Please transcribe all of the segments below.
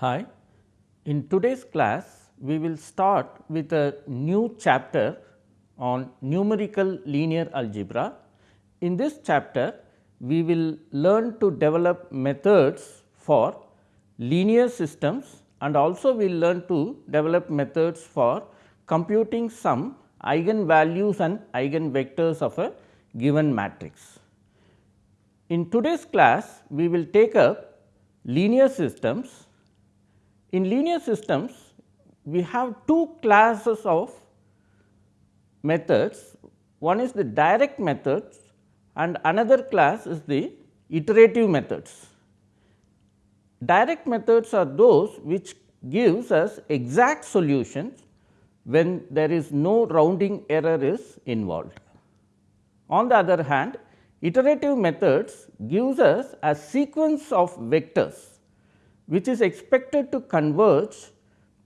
Hi, in today's class we will start with a new chapter on numerical linear algebra. In this chapter we will learn to develop methods for linear systems and also we will learn to develop methods for computing some eigenvalues and eigenvectors of a given matrix. In today's class we will take up linear systems. In linear systems we have two classes of methods. One is the direct methods and another class is the iterative methods. Direct methods are those which gives us exact solutions when there is no rounding error is involved. On the other hand, iterative methods gives us a sequence of vectors which is expected to converge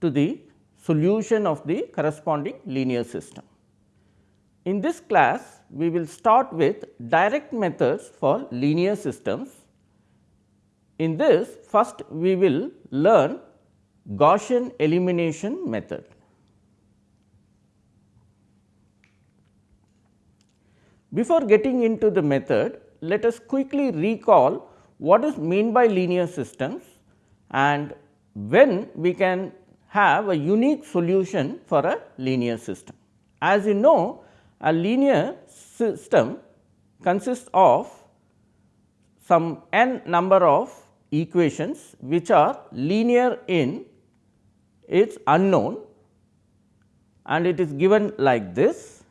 to the solution of the corresponding linear system. In this class, we will start with direct methods for linear systems. In this, first we will learn Gaussian elimination method. Before getting into the method, let us quickly recall what is mean by linear systems and when we can have a unique solution for a linear system. As you know, a linear system consists of some n number of equations which are linear in its unknown and it is given like this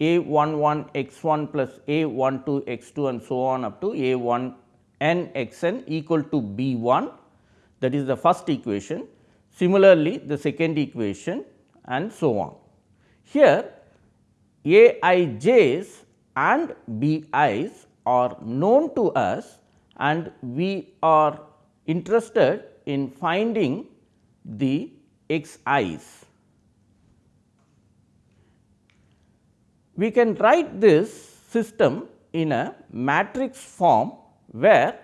a 1 1 x 1 plus a 1 2 x 2 and so on up to a 1 n x n equal to b 1 that is the first equation. Similarly, the second equation and so on. Here a i j's and b i's are known to us and we are interested in finding the x i's. we can write this system in a matrix form where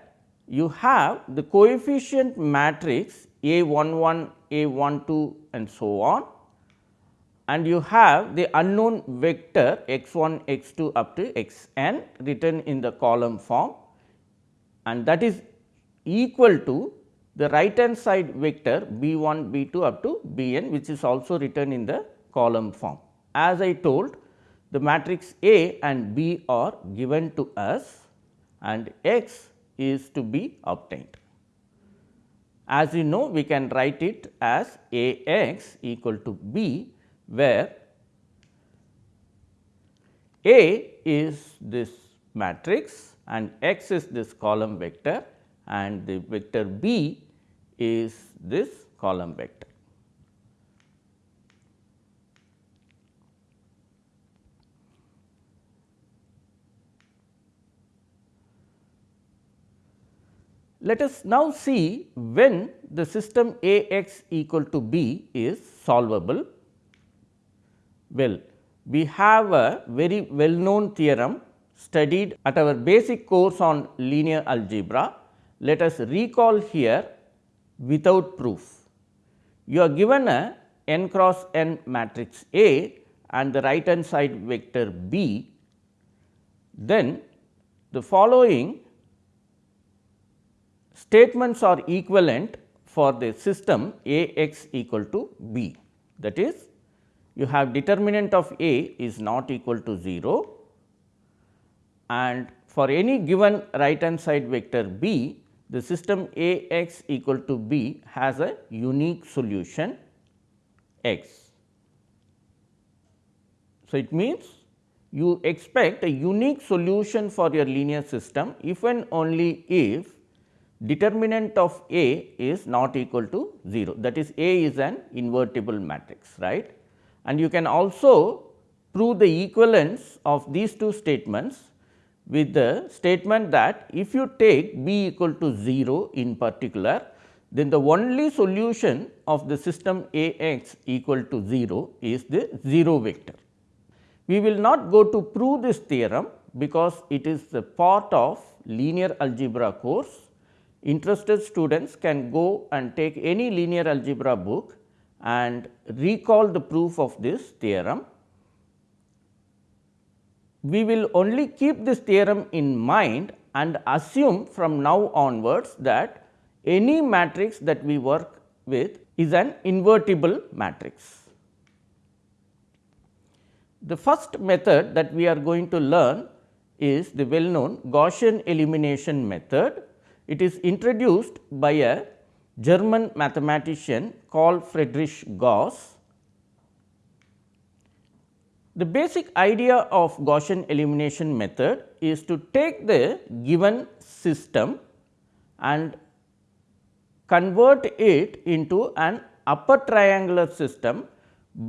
you have the coefficient matrix A 1 1, A 1 2 and so on and you have the unknown vector x 1 x 2 up to x n written in the column form and that is equal to the right hand side vector b 1 b 2 up to b n which is also written in the column form. As I told the matrix A and B are given to us and x is to be obtained. As you know we can write it as A x equal to B where A is this matrix and x is this column vector and the vector B is this column vector. Let us now see when the system A x equal to b is solvable. Well, we have a very well known theorem studied at our basic course on linear algebra. Let us recall here without proof. You are given a n cross n matrix A and the right hand side vector b, then the following statements are equivalent for the system A x equal to b. That is, you have determinant of A is not equal to 0 and for any given right hand side vector b, the system A x equal to b has a unique solution x. So, it means you expect a unique solution for your linear system if and only if determinant of A is not equal to 0 that is A is an invertible matrix right. And you can also prove the equivalence of these two statements with the statement that if you take B equal to 0 in particular then the only solution of the system A x equal to 0 is the 0 vector. We will not go to prove this theorem because it is the part of linear algebra course interested students can go and take any linear algebra book and recall the proof of this theorem. We will only keep this theorem in mind and assume from now onwards that any matrix that we work with is an invertible matrix. The first method that we are going to learn is the well known Gaussian elimination method. It is introduced by a German mathematician called Friedrich Gauss. The basic idea of Gaussian elimination method is to take the given system and convert it into an upper triangular system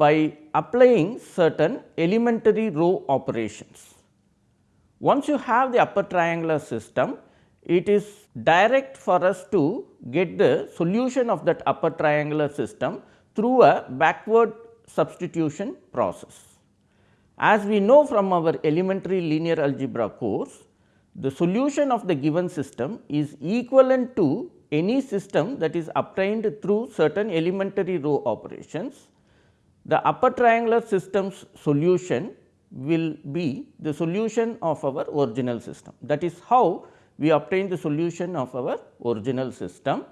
by applying certain elementary row operations. Once you have the upper triangular system, it is direct for us to get the solution of that upper triangular system through a backward substitution process. As we know from our elementary linear algebra course, the solution of the given system is equivalent to any system that is obtained through certain elementary row operations the upper triangular system's solution will be the solution of our original system. That is how we obtain the solution of our original system.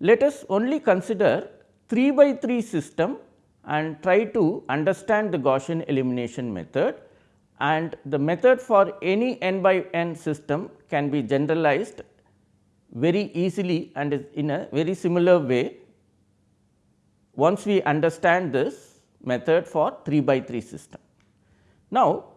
Let us only consider 3 by 3 system and try to understand the Gaussian elimination method and the method for any n by n system can be generalized very easily and in a very similar way once we understand this method for 3 by 3 system. Now,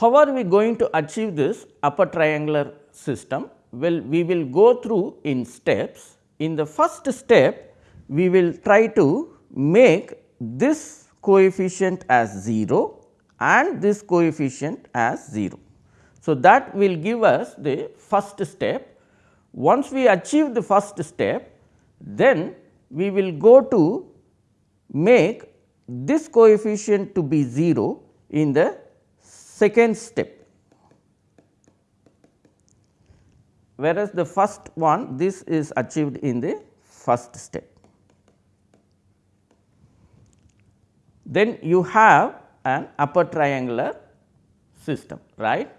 how are we going to achieve this upper triangular system? Well, we will go through in steps. In the first step, we will try to make this coefficient as 0 and this coefficient as 0. So, that will give us the first step. Once we achieve the first step, then we will go to make this coefficient to be 0 in the second step. Whereas, the first one this is achieved in the first step. Then you have an upper triangular system right.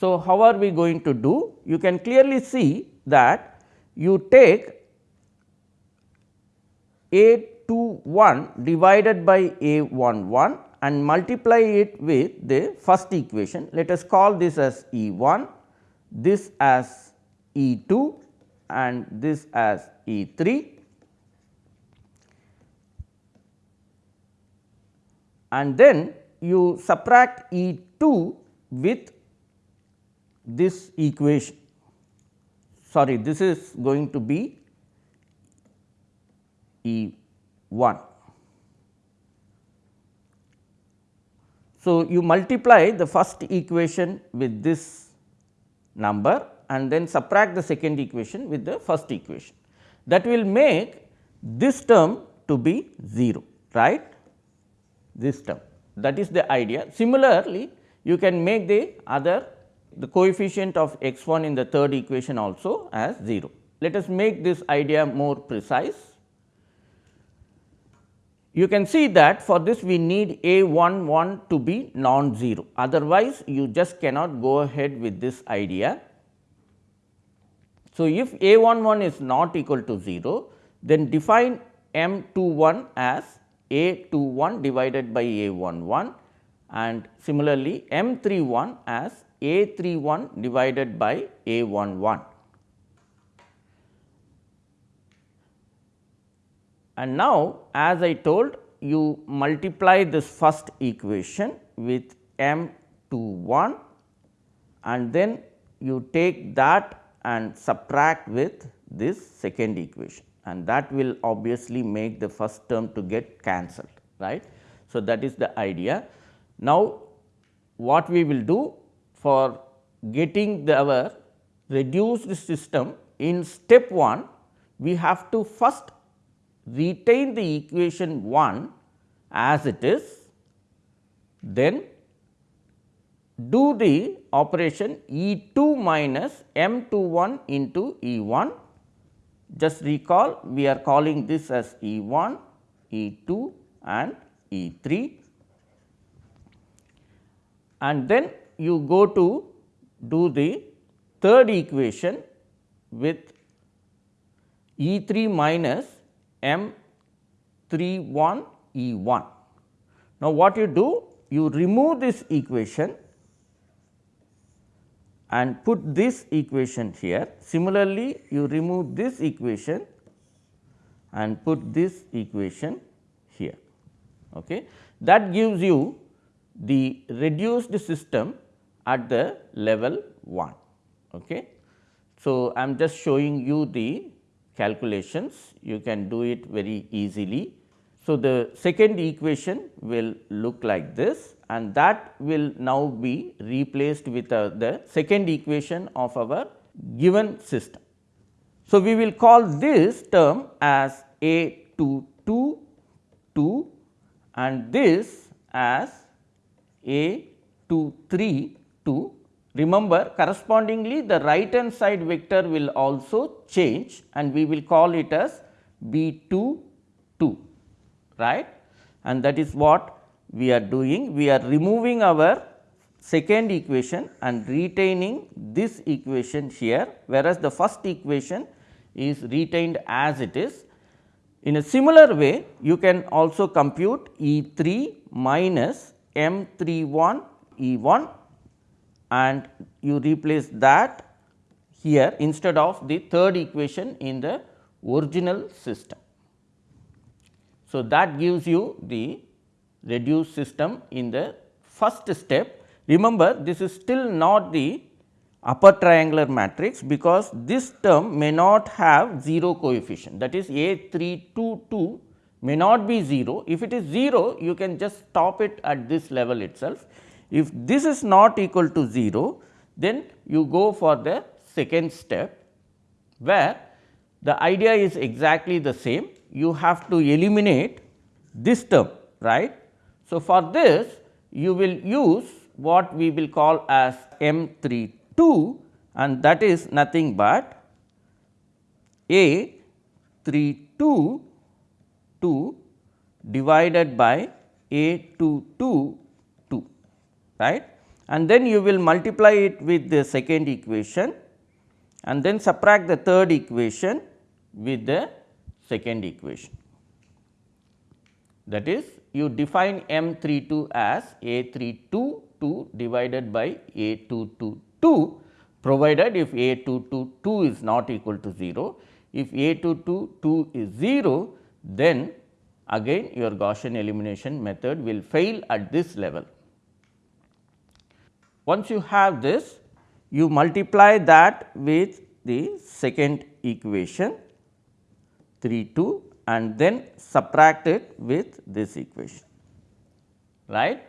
So, how are we going to do? You can clearly see that you take a 2 1 divided by A 1 1 and multiply it with the first equation. Let us call this as E 1, this as E 2 and this as E 3 and then you subtract E 2 with this equation sorry this is going to be E 1. So, you multiply the first equation with this number and then subtract the second equation with the first equation. That will make this term to be 0 right this term that is the idea. Similarly, you can make the other the coefficient of x 1 in the third equation also as 0. Let us make this idea more precise you can see that for this we need a 1 1 to be non-zero otherwise you just cannot go ahead with this idea. So, if a 1 1 is not equal to 0 then define m 2 1 as a 2 1 divided by a 1 1 and similarly m 3 1 as a 3 1 divided by a 1 1. And now, as I told you multiply this first equation with m to 1 and then you take that and subtract with this second equation and that will obviously make the first term to get cancelled right. So, that is the idea. Now, what we will do for getting the our reduced system in step 1 we have to first retain the equation 1 as it is, then do the operation E 2 minus m 2 1 into E 1. Just recall we are calling this as E 1, E 2 and E 3 and then you go to do the third equation with E 3 minus m 3 1 E 1. Now, what you do? You remove this equation and put this equation here. Similarly, you remove this equation and put this equation here. Okay. That gives you the reduced system at the level 1. Okay. So, I am just showing you the calculations, you can do it very easily. So, the second equation will look like this and that will now be replaced with uh, the second equation of our given system. So, we will call this term as A 2 2 2 and this as A 2 3 2. Remember correspondingly the right hand side vector will also change and we will call it as B 2 2 right and that is what we are doing. We are removing our second equation and retaining this equation here, whereas the first equation is retained as it is. In a similar way, you can also compute E 3 minus m 3 1 E 1 and you replace that here instead of the third equation in the original system. So, that gives you the reduced system in the first step. Remember this is still not the upper triangular matrix because this term may not have 0 coefficient that is A 3 2 2 may not be 0. If it is 0 you can just stop it at this level itself. If this is not equal to 0 then you go for the second step where the idea is exactly the same you have to eliminate this term right. So, for this you will use what we will call as M 3 2 and that is nothing but A 3 2 2 divided by A 2 2 2 right and then you will multiply it with the second equation and then subtract the third equation with the second equation. That is you define M 3 2 as A 3 2 2 divided by A 2 2 2 provided if A 2 2 2 is not equal to 0. If A 2 2 2 is 0 then again your Gaussian elimination method will fail at this level. Once you have this you multiply that with the second equation 3 2 and then subtract it with this equation right.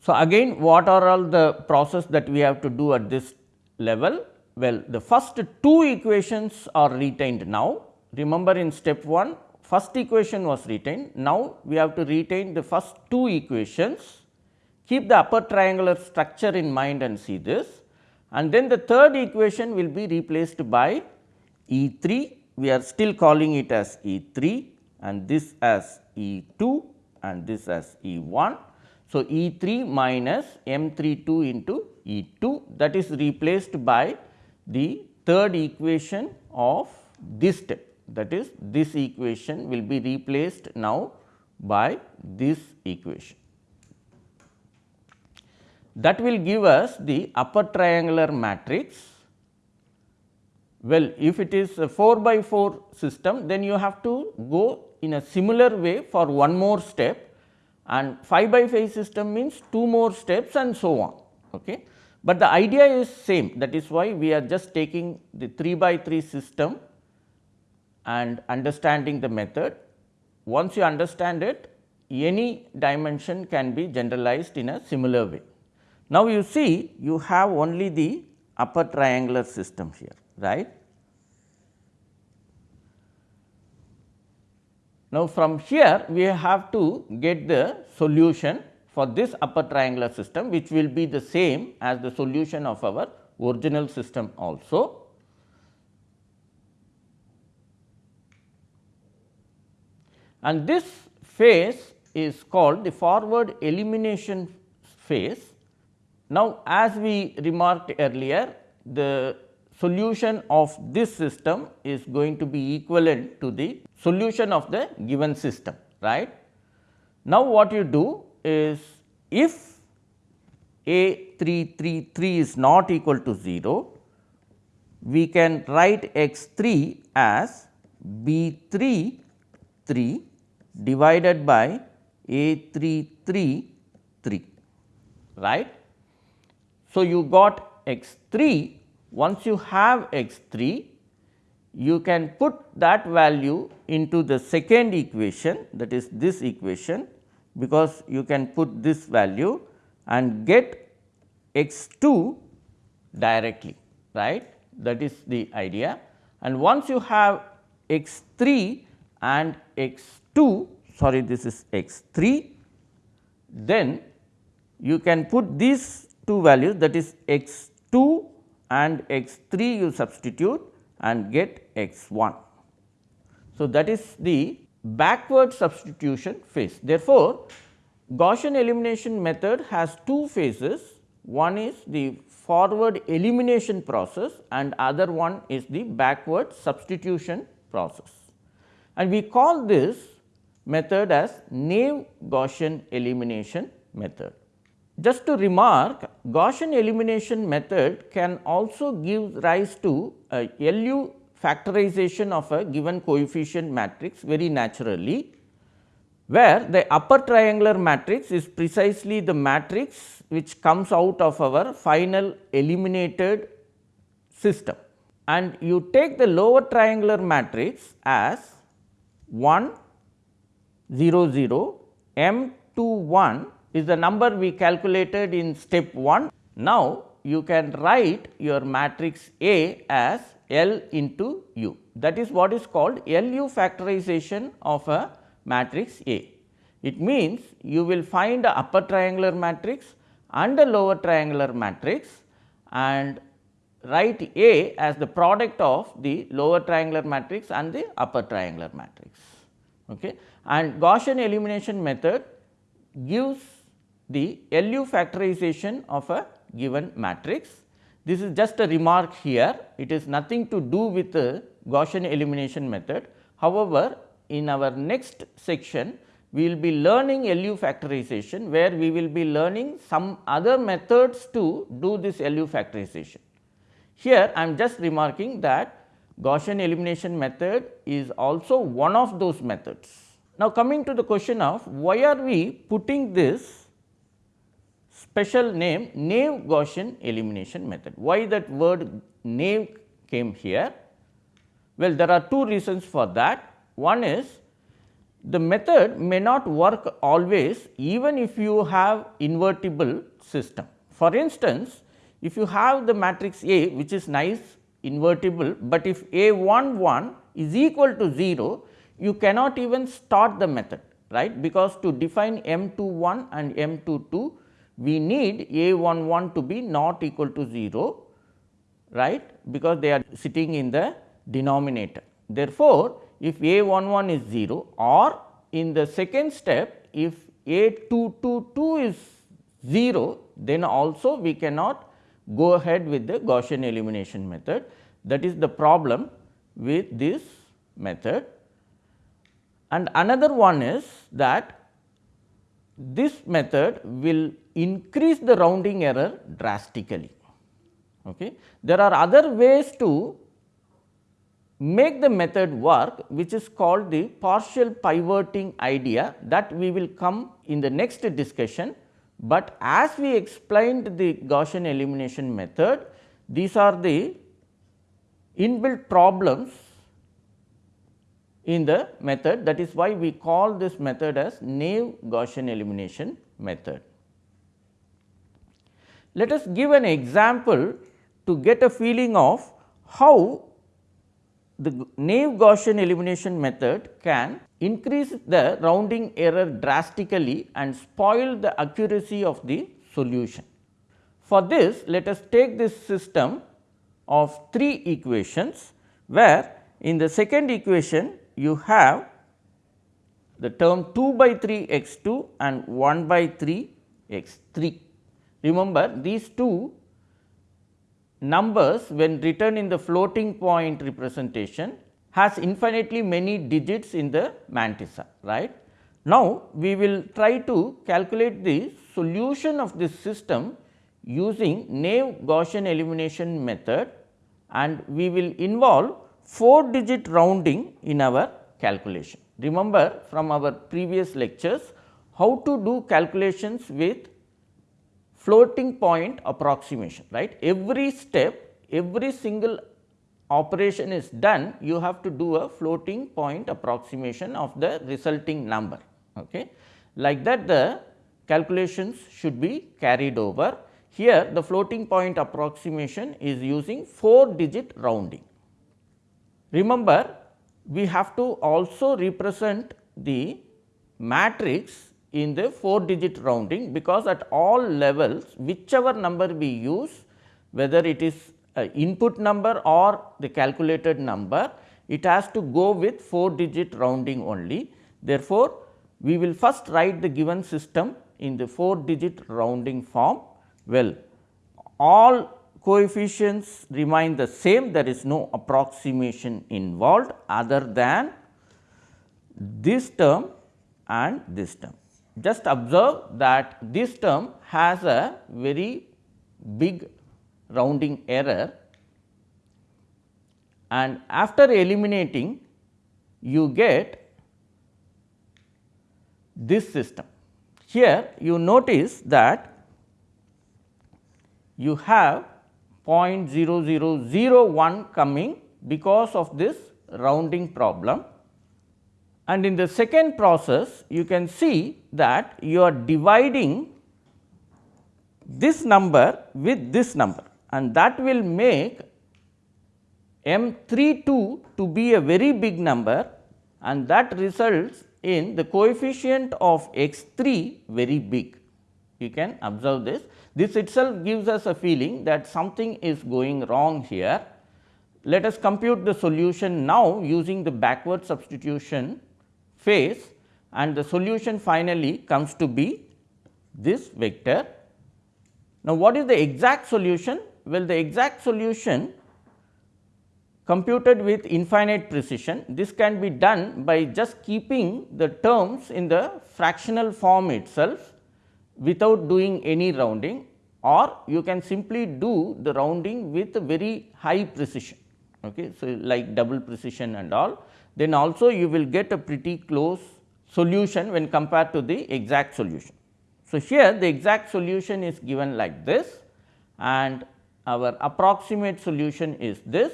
So, again what are all the process that we have to do at this level? Well, the first two equations are retained now. Remember in step 1 first equation was retained. Now, we have to retain the first two equations, keep the upper triangular structure in mind and see this and then the third equation will be replaced by E 3 we are still calling it as E 3 and this as E 2 and this as E 1. So, E 3 minus m 3 2 into E 2 that is replaced by the third equation of this step that is this equation will be replaced now by this equation. That will give us the upper triangular matrix well, if it is a 4 by 4 system, then you have to go in a similar way for one more step and 5 by 5 system means 2 more steps and so on. Okay. But the idea is same that is why we are just taking the 3 by 3 system and understanding the method. Once you understand it, any dimension can be generalized in a similar way. Now, you see you have only the upper triangular system here right. Now, from here we have to get the solution for this upper triangular system which will be the same as the solution of our original system also. And this phase is called the forward elimination phase. Now, as we remarked earlier the solution of this system is going to be equivalent to the solution of the given system right. Now, what you do is if A 3 3 3 is not equal to 0, we can write x 3 as B 3 3 divided by A 3 3 3 right. So, you got x 3 once you have x 3 you can put that value into the second equation that is this equation because you can put this value and get x 2 directly right? That is the idea. And once you have x 3 and x 2 sorry this is x 3 then you can put these two values that is x 2 and x 3 you substitute and get x 1. So, that is the backward substitution phase. Therefore, Gaussian elimination method has two phases one is the forward elimination process and other one is the backward substitution process. And we call this method as naive Gaussian elimination method. Just to remark Gaussian elimination method can also give rise to a LU factorization of a given coefficient matrix very naturally, where the upper triangular matrix is precisely the matrix which comes out of our final eliminated system. And you take the lower triangular matrix as 1 0 0 m 2 1 is the number we calculated in step 1. Now, you can write your matrix A as L into U that is what is called LU factorization of a matrix A. It means you will find a upper triangular matrix and a lower triangular matrix and write A as the product of the lower triangular matrix and the upper triangular matrix. Okay. And Gaussian elimination method gives the LU factorization of a given matrix this is just a remark here, it is nothing to do with the Gaussian elimination method. However, in our next section, we will be learning LU factorization, where we will be learning some other methods to do this LU factorization. Here, I am just remarking that Gaussian elimination method is also one of those methods. Now, coming to the question of why are we putting this special name naive Gaussian elimination method. Why that word naive came here? Well, there are two reasons for that. One is the method may not work always even if you have invertible system. For instance, if you have the matrix A which is nice invertible, but if A 1 1 is equal to 0, you cannot even start the method right because to define M 2 1 and M 2 2 we need a 1 1 to be not equal to 0 right because they are sitting in the denominator. Therefore, if a 1 1 is 0 or in the second step if a 2 2 2 is 0 then also we cannot go ahead with the Gaussian elimination method that is the problem with this method. And another one is that this method will increase the rounding error drastically. Okay. There are other ways to make the method work which is called the partial pivoting idea that we will come in the next discussion. But as we explained the Gaussian elimination method, these are the inbuilt problems in the method that is why we call this method as naive Gaussian elimination method. Let us give an example to get a feeling of how the naive Gaussian elimination method can increase the rounding error drastically and spoil the accuracy of the solution. For this, let us take this system of three equations, where in the second equation you have the term 2 by 3 x 2 and 1 by 3 x 3. Remember these two numbers when written in the floating point representation has infinitely many digits in the mantissa right. Now, we will try to calculate the solution of this system using naive Gaussian elimination method and we will involve 4 digit rounding in our calculation. Remember from our previous lectures how to do calculations with floating point approximation right. Every step, every single operation is done, you have to do a floating point approximation of the resulting number. Okay. Like that the calculations should be carried over. Here the floating point approximation is using 4 digit rounding. Remember we have to also represent the matrix in the 4 digit rounding because at all levels whichever number we use whether it is input number or the calculated number it has to go with 4 digit rounding only. Therefore, we will first write the given system in the 4 digit rounding form. Well, all coefficients remain the same there is no approximation involved other than this term and this term. Just observe that this term has a very big rounding error and after eliminating you get this system. Here you notice that you have 0.0001 coming because of this rounding problem. And in the second process, you can see that you are dividing this number with this number. And that will make M 32 to be a very big number. And that results in the coefficient of x 3 very big. You can observe this. This itself gives us a feeling that something is going wrong here. Let us compute the solution now using the backward substitution phase and the solution finally comes to be this vector. Now, what is the exact solution? Well, the exact solution computed with infinite precision. This can be done by just keeping the terms in the fractional form itself without doing any rounding or you can simply do the rounding with very high precision. Okay. So, like double precision and all then also you will get a pretty close solution when compared to the exact solution. So, here the exact solution is given like this and our approximate solution is this.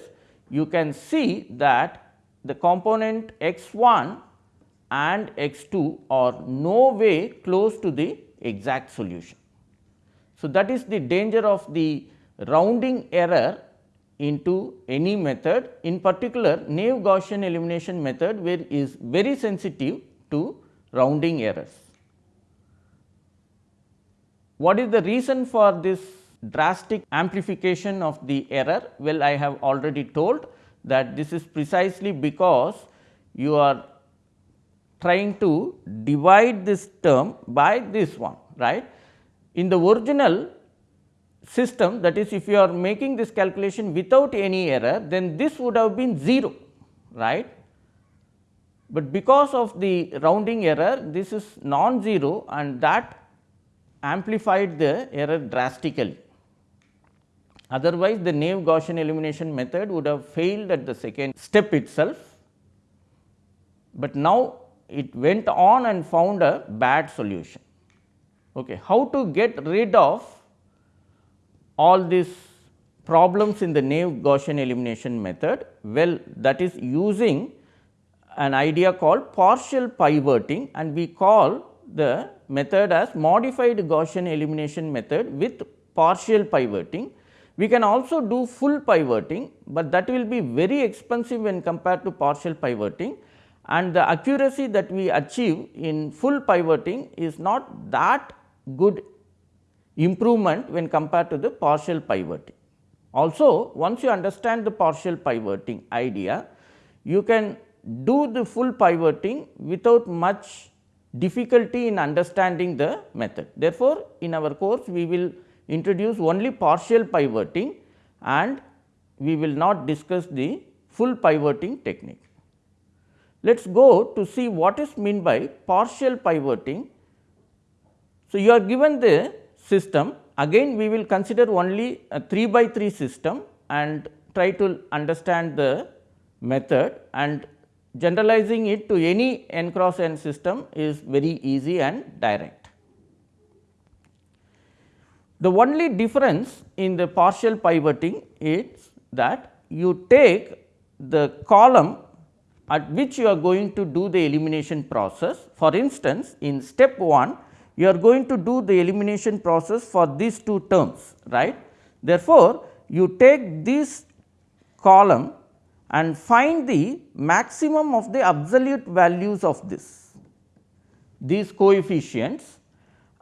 You can see that the component x 1 and x 2 are no way close to the exact solution. So, that is the danger of the rounding error into any method in particular naive Gaussian elimination method where is very sensitive to rounding errors. What is the reason for this drastic amplification of the error? Well, I have already told that this is precisely because you are trying to divide this term by this one right. In the original system that is if you are making this calculation without any error then this would have been 0 right. But because of the rounding error this is non-zero and that amplified the error drastically. Otherwise, the naive Gaussian elimination method would have failed at the second step itself, but now it went on and found a bad solution. Okay. How to get rid of all these problems in the naive Gaussian elimination method? Well, that is using an idea called partial pivoting and we call the method as modified Gaussian elimination method with partial pivoting. We can also do full pivoting, but that will be very expensive when compared to partial pivoting and the accuracy that we achieve in full pivoting is not that good improvement when compared to the partial pivoting. Also once you understand the partial pivoting idea, you can do the full pivoting without much difficulty in understanding the method. Therefore, in our course we will introduce only partial pivoting and we will not discuss the full pivoting technique. Let us go to see what is meant by partial pivoting. So, you are given the system again we will consider only a 3 by 3 system and try to understand the method and generalizing it to any n cross n system is very easy and direct. The only difference in the partial pivoting is that you take the column at which you are going to do the elimination process. For instance, in step 1 you are going to do the elimination process for these two terms right. Therefore, you take this column and find the maximum of the absolute values of this these coefficients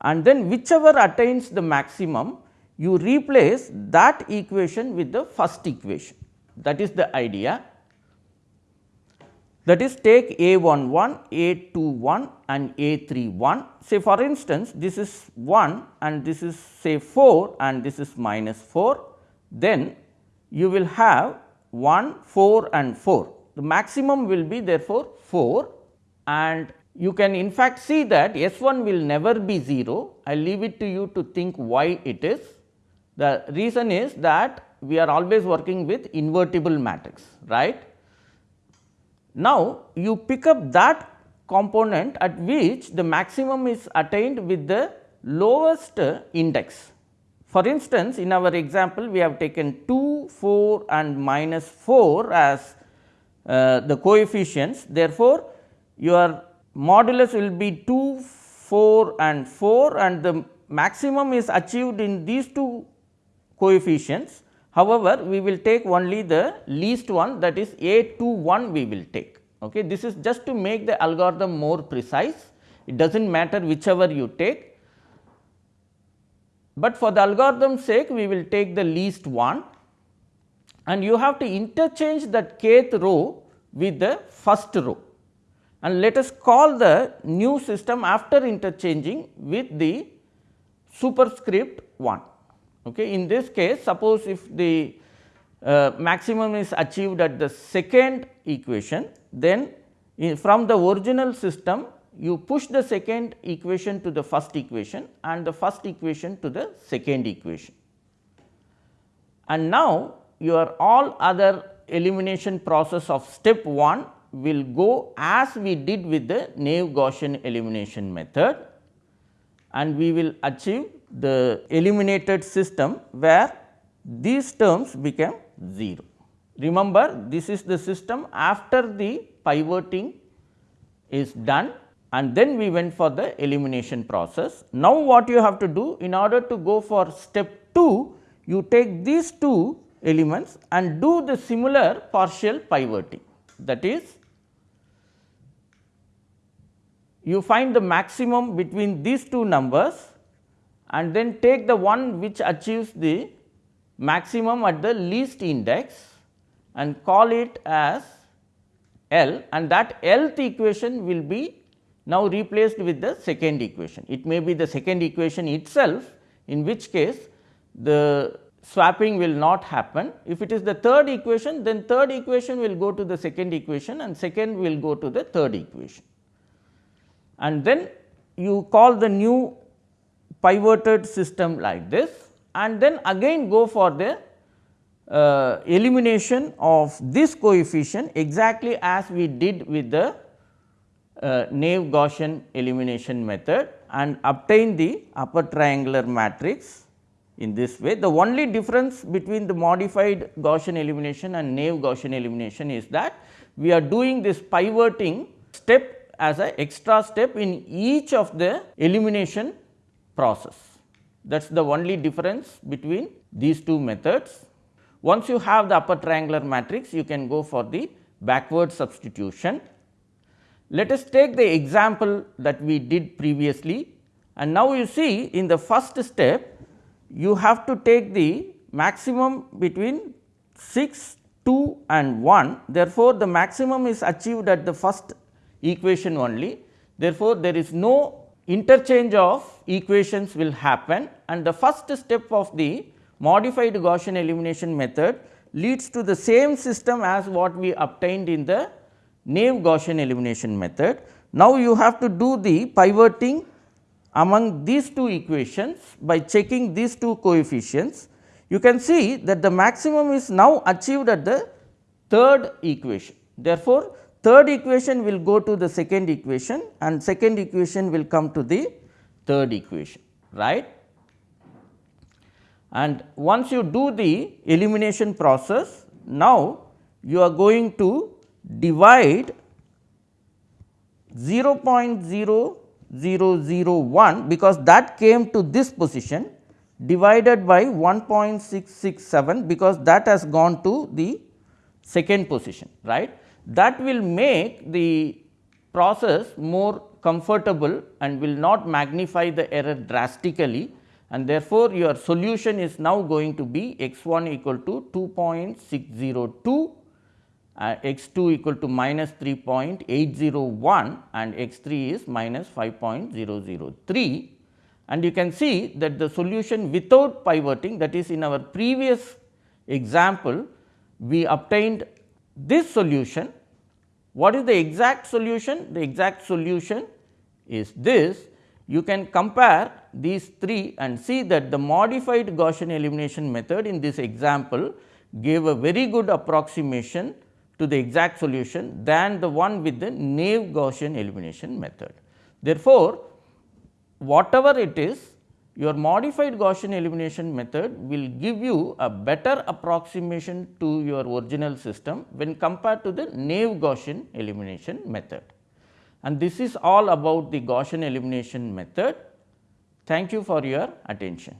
and then whichever attains the maximum you replace that equation with the first equation that is the idea that is take a 1 1, a 2 1 and a 3 1. Say for instance, this is 1 and this is say 4 and this is minus 4, then you will have 1, 4 and 4. The maximum will be therefore 4 and you can in fact see that S 1 will never be 0. I leave it to you to think why it is. The reason is that we are always working with invertible matrix, right. Now, you pick up that component at which the maximum is attained with the lowest index. For instance, in our example we have taken 2, 4 and minus 4 as uh, the coefficients. Therefore, your modulus will be 2, 4 and 4 and the maximum is achieved in these two coefficients However, we will take only the least one that is A 2 1 we will take. Okay. This is just to make the algorithm more precise, it does not matter whichever you take, but for the algorithm sake we will take the least one and you have to interchange that kth row with the first row and let us call the new system after interchanging with the superscript 1. Okay. In this case suppose if the uh, maximum is achieved at the second equation then from the original system you push the second equation to the first equation and the first equation to the second equation. And now your all other elimination process of step 1 will go as we did with the naive Gaussian elimination method and we will achieve the eliminated system where these terms became 0. Remember this is the system after the pivoting is done and then we went for the elimination process. Now, what you have to do in order to go for step 2 you take these two elements and do the similar partial pivoting that is you find the maximum between these two numbers and then take the one which achieves the maximum at the least index and call it as L and that Lth equation will be now replaced with the second equation. It may be the second equation itself in which case the swapping will not happen. If it is the third equation then third equation will go to the second equation and second will go to the third equation. And then you call the new pivoted system like this and then again go for the uh, elimination of this coefficient exactly as we did with the uh, naive Gaussian elimination method and obtain the upper triangular matrix in this way. The only difference between the modified Gaussian elimination and naive Gaussian elimination is that we are doing this pivoting step as a extra step in each of the elimination process. That is the only difference between these two methods. Once you have the upper triangular matrix, you can go for the backward substitution. Let us take the example that we did previously and now you see in the first step you have to take the maximum between 6, 2 and 1. Therefore, the maximum is achieved at the first equation only. Therefore, there is no interchange of equations will happen and the first step of the modified Gaussian elimination method leads to the same system as what we obtained in the naive Gaussian elimination method. Now, you have to do the pivoting among these two equations by checking these two coefficients. You can see that the maximum is now achieved at the third equation. Therefore, third equation will go to the second equation and second equation will come to the third equation right. And once you do the elimination process now you are going to divide 0.0001 because that came to this position divided by 1.667 because that has gone to the second position right. That will make the process more comfortable and will not magnify the error drastically. And therefore, your solution is now going to be x 1 equal to 2.602 uh, x 2 equal to minus 3.801 and x 3 is minus 5.003 and you can see that the solution without pivoting that is in our previous example we obtained this solution. What is the exact solution? The exact solution is this. You can compare these three and see that the modified Gaussian elimination method in this example gave a very good approximation to the exact solution than the one with the naive Gaussian elimination method. Therefore, whatever it is your modified Gaussian elimination method will give you a better approximation to your original system when compared to the naive Gaussian elimination method. And this is all about the Gaussian elimination method. Thank you for your attention.